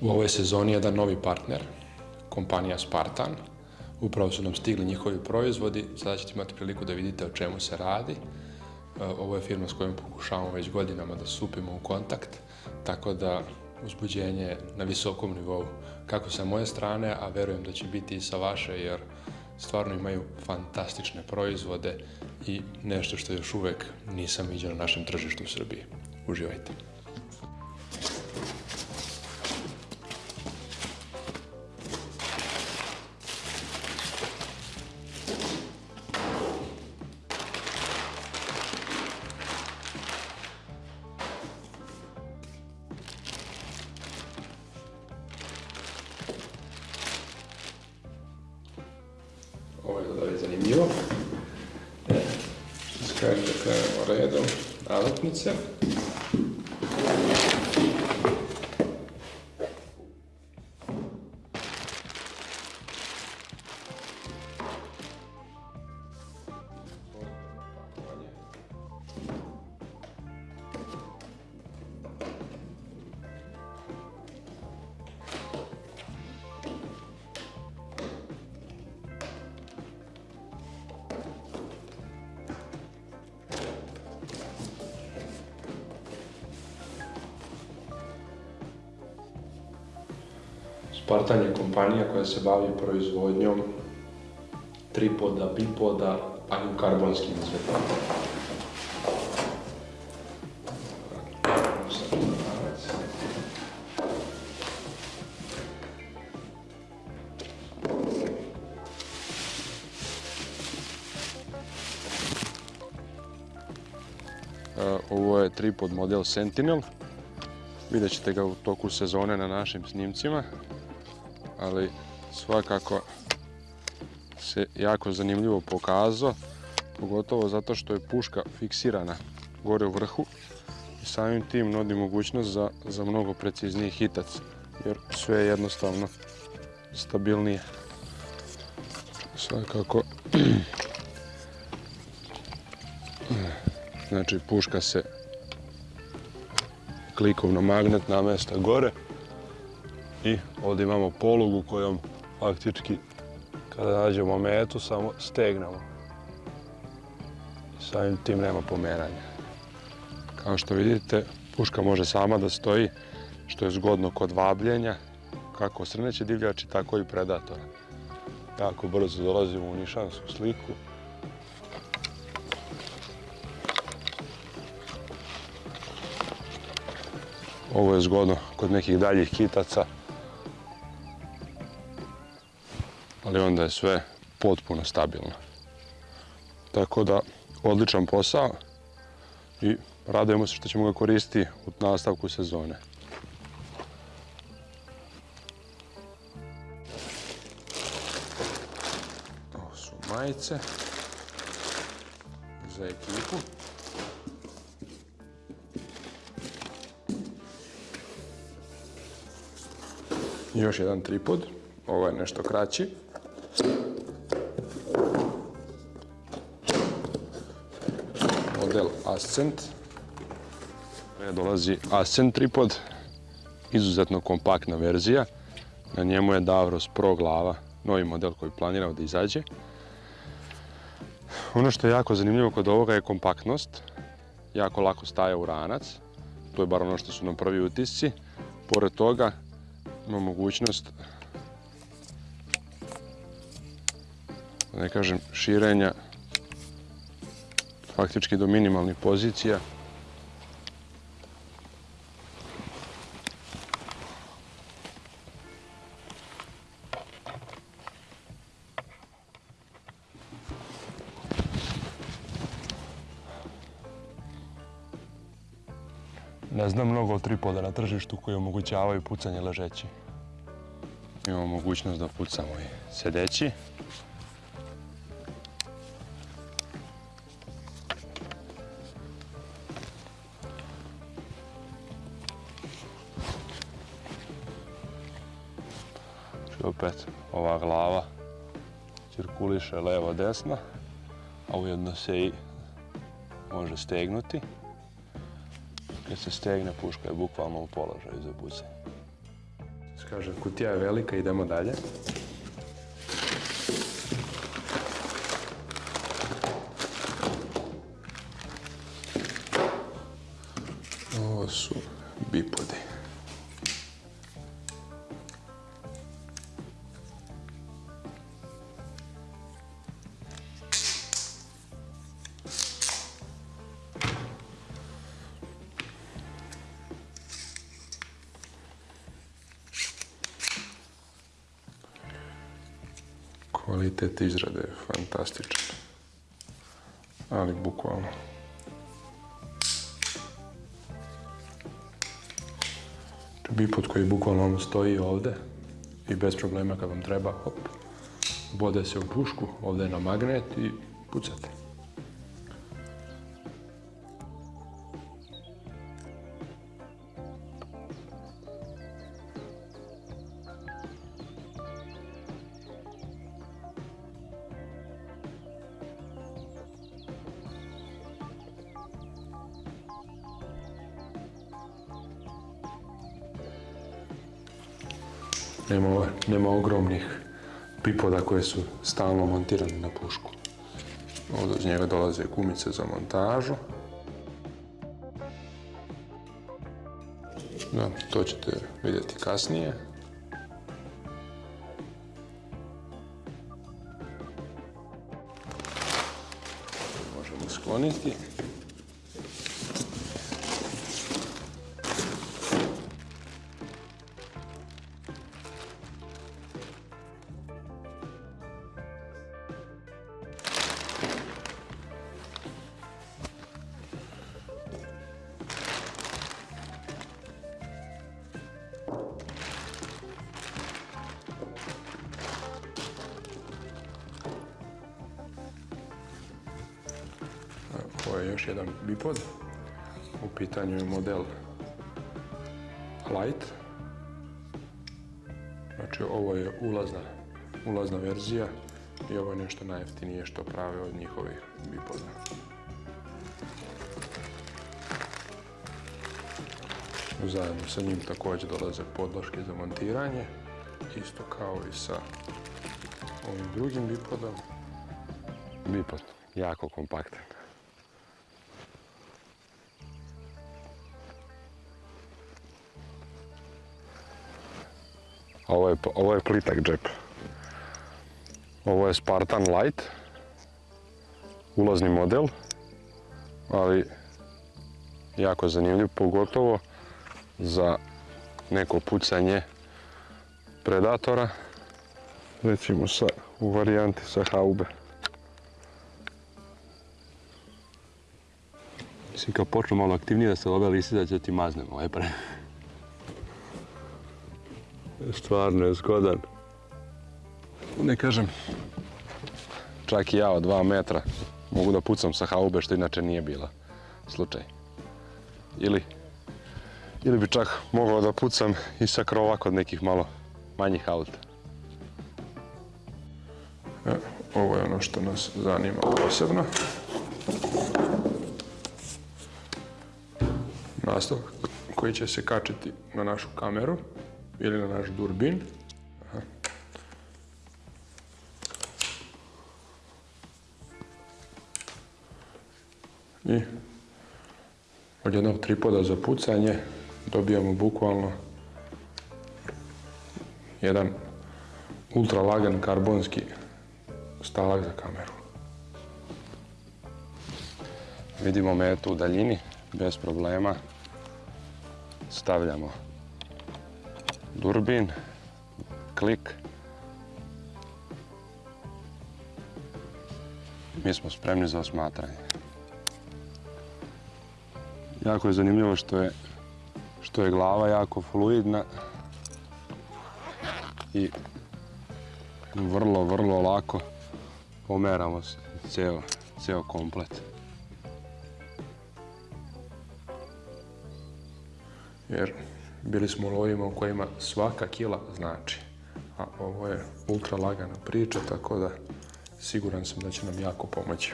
U ovoj sezoni jedan novi partner, kompanija Spartan. Upravo su nam stigli njihovi proizvodi, sada ćete imati priliku da vidite o čemu se radi. E, ovo je firma s kojom pokušavamo već godinama da stupimo u kontakt, tako da uzbuđenje na visokom nivou, kako sa moje strane, a verujem da će biti i sa vaše, jer stvarno imaju fantastične proizvode i nešto što još uvek nisam vidio na našem tržištu u Srbiji. Uživajte! da je zanimivo. E, skratka, v redu, avtnice. Spartan je kompanija koja se bavi proizvodnjom tripoda, bipoda, pa i karbonskim izvedbama. E, Ovo je tripod model Sentinel. Vidjet ćete ga u toku sezone na našim snimcima ali svakako se jako zanimljivo pokazao, pogotovo zato što je puška fiksirana gore u vrhu i samim tim nudi mogućnost za, za mnogo precizniji hitac, jer sve je jednostavno stabilnije. Svakako, znači puška se klikovno magnet namesta gore i ovdje imamo polugu kojom faktički kada nađemo metu samo stegnemo. Samim tim nema pomeranja. Kao što vidite, puška može sama da stoji, što je zgodno kod vabljenja, kako srneće divljači, tako i predatora. Jako brzo dolazimo u nišansku sliku. Ovo je zgodno kod nekih daljih kitaca, ali onda je sve potpuno stabilno. Tako da, odličan posao i radujemo se što ćemo ga koristiti u nastavku sezone. Ovo su majice za ekipu. Još jedan tripod, ovo je nešto kraći. Model Ascent. Dolazi Ascent tripod, izuzetno kompaktna verzija. Na njemu je Davros Pro glava, novi model koji planirao da izađe. Ono što je jako zanimljivo kod ovoga je kompaktnost. Jako lako staje u ranac. To je bar ono što su nam prvi utisci. Pored toga ima mogućnost da ne kažem širenja faktički do minimalnih pozicija. Ne znam mnogo o tripoda na tržištu koji omogućavaju pucanje ležeći. Imamo mogućnost da pucamo i sedeći. Opet ova glava cirkuliše levo desno, a ujedno se i može stegnuti. Kad se stegne puška je bukvalno u položaju za pucanje. Kaže, kutija je velika, idemo dalje. Kvalitet izrade je fantastičan. Ali bukvalno. Bipod koji bukvalno stoji ovdje i bez problema kad vam treba, hop, bode se u pušku, ovdje je na magnet i pucate. Nema, nema ogromnih pipoda koje su stalno montirane na pušku. Ovdje uz njega dolaze kumice za montažu. Da, to ćete vidjeti kasnije. Možemo skloniti. Bipod. U pitanju je model Light. Znači ovo je ulazna, ulazna verzija i ovo je nešto najjeftinije što prave od njihovih bipoda. Zajedno sa njim također dolaze podloške za montiranje, isto kao i sa ovim drugim bipodom. Bipod, jako kompaktan. Ovo je, ovo je plitak džep. Ovo je Spartan Light. Ulazni model. Ali jako zanimljiv, pogotovo za neko pucanje predatora. Recimo sa, u varijanti sa haube. Mislim kad počnu malo aktivnije da se love lisice, da će ti maznemo. Ovaj pre... Stvarno je zgodan. Ne kažem, čak i ja od dva metra mogu da pucam sa haube, što inače nije bila slučaj. Ili, ili bi čak mogao da pucam i sa krova kod nekih malo manjih auta. E, ovo je ono što nas zanima posebno. Nastavak koji će se kačiti na našu kameru ili na naš durbin. I od jednog tripoda za pucanje dobijamo bukvalno jedan ultra lagan karbonski stalak za kameru. Vidimo metu u daljini, bez problema. Stavljamo durbin, klik. Mi smo spremni za osmatranje. Jako je zanimljivo što je, što je glava jako fluidna i vrlo, vrlo lako pomeramo se ceo, ceo komplet. Jer bili smo u lovima u kojima svaka kila znači. A ovo je ultra lagana priča, tako da siguran sam da će nam jako pomoći.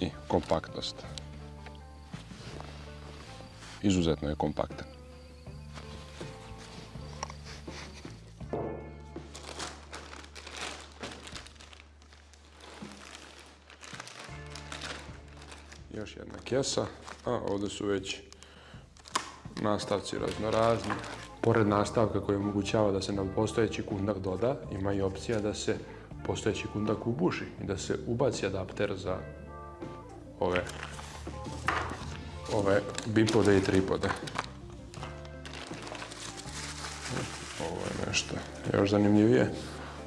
I kompaktnost. Izuzetno je kompaktan. Još jedna kesa, a ovdje su već nastavci raznorazni. Pored nastavka koji omogućava da se na postojeći kundak doda, ima i opcija da se postojeći kundak ubuši i da se ubaci adapter za ove, ove bipode i tripode. Ovo je nešto još zanimljivije,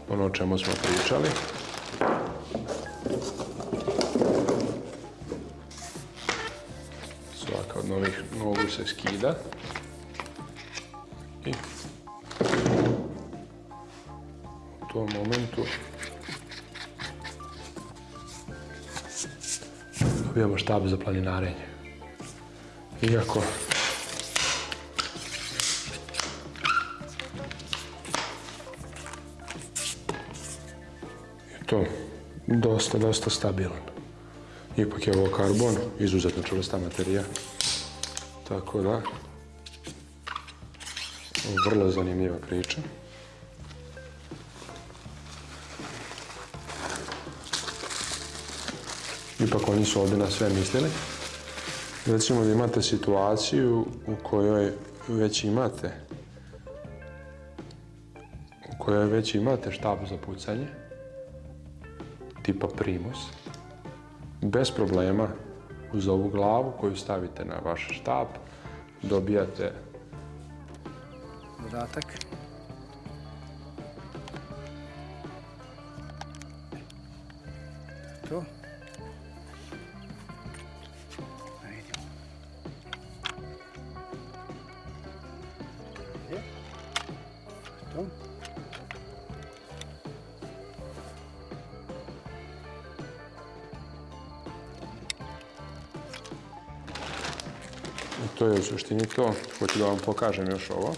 ono o čemu smo pričali. Skida. I u tom momentu dobijamo štab za planinarenje. Iako je to dosta, dosta stabilan. Ipak je ovo karbon, izuzetno čvrsta materija. Tako da, vrlo zanimljiva priča. Ipak oni su ovdje na sve mislili. Recimo da imate situaciju u kojoj već imate u kojoj već imate štab za pucanje tipa primus bez problema uz ovu glavu koju stavite na vaš štab dobijate dodatak. To je u suštini to. Hoću da vam pokažem još ovo.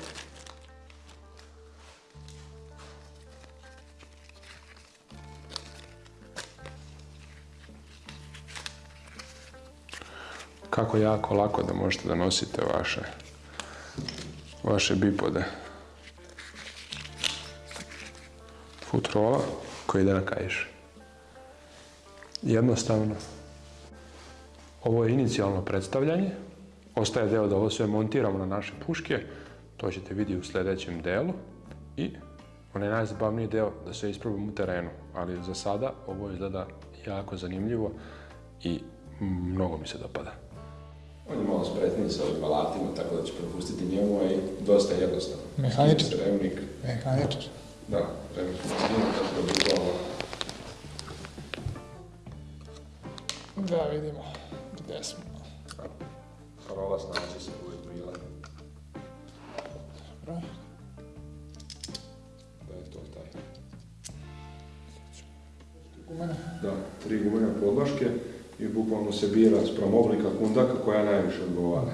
Kako jako lako da možete da nosite vaše, vaše bipode. Futrola koji ide na kaiš. Jednostavno. Ovo je inicijalno predstavljanje. Ostaje deo da ovo sve montiramo na naše puške. To ćete vidjeti u sljedećem delu. I onaj najzabavniji deo da se isprobam u terenu. Ali za sada ovo izgleda jako zanimljivo i mnogo mi se dopada. On je malo spretniji sa ovim alatima, tako da ću propustiti njemu, a i dosta jednostavno. Mehaničar. Remnik, Mehaničar. da, remnik, tako da bi ovo. Da vidimo gdje smo. Parola snađi se uvijek bila. Dobro. Da je to taj. Gumene. Da, tri gumene podloške i bukvalno se bira sprem oblika kundaka koja najviše odgovara.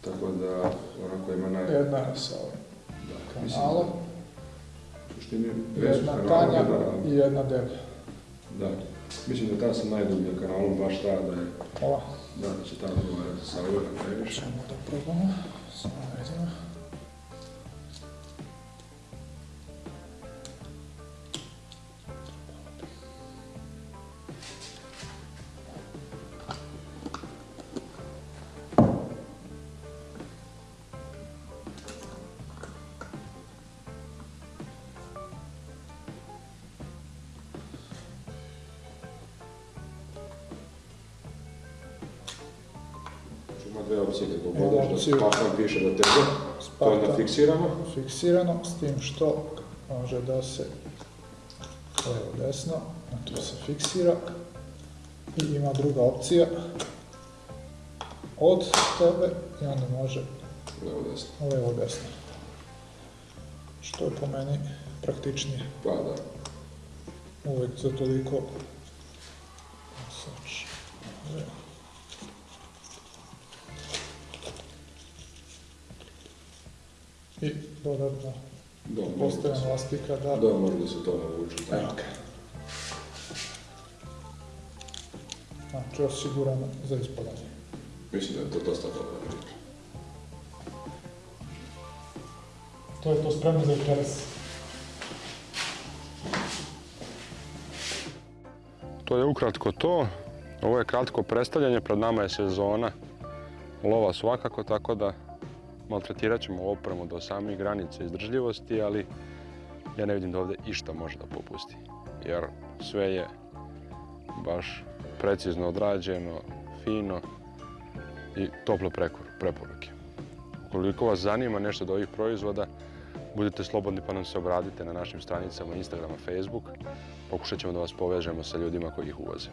Tako da, onako ima naj... Jedna je sa ovim Da, kanalom, u suštini, jedna tanja da, i jedna deblja. da. Mislim da ta sa najdubljim kanalom baš ta da je, da da će ta odgovarati sa ovim najviše. Čemo da probamo. Samo vidimo. Kako Ima budeš, da. Spartan piše do tebe, to je Spartan. nafiksirano. Fiksirano, s tim što može da se levo desno, na to se fiksira. I ima druga opcija od tebe i onda može Levo desno. levo desno. Što je po meni praktičnije. Pa da. uvijek za toliko Sač. I dodatno postavljam se- elastika da Da, može da se to navuče. Evo ga. Znači osigurano za ispadanje. Mislim da je to dosta dobro. To je to spremno za večeras. To je ukratko to. Ovo je kratko predstavljanje, pred nama je sezona lova svakako, tako da maltretirat ćemo opremu do samih granice izdržljivosti, ali ja ne vidim da ovdje išta može da popusti. Jer sve je baš precizno odrađeno, fino i tople preporuke. Ukoliko vas zanima nešto od ovih proizvoda, budite slobodni pa nam se obradite na našim stranicama Instagram, Facebook. Pokušat ćemo da vas povežemo sa ljudima koji ih uvoze.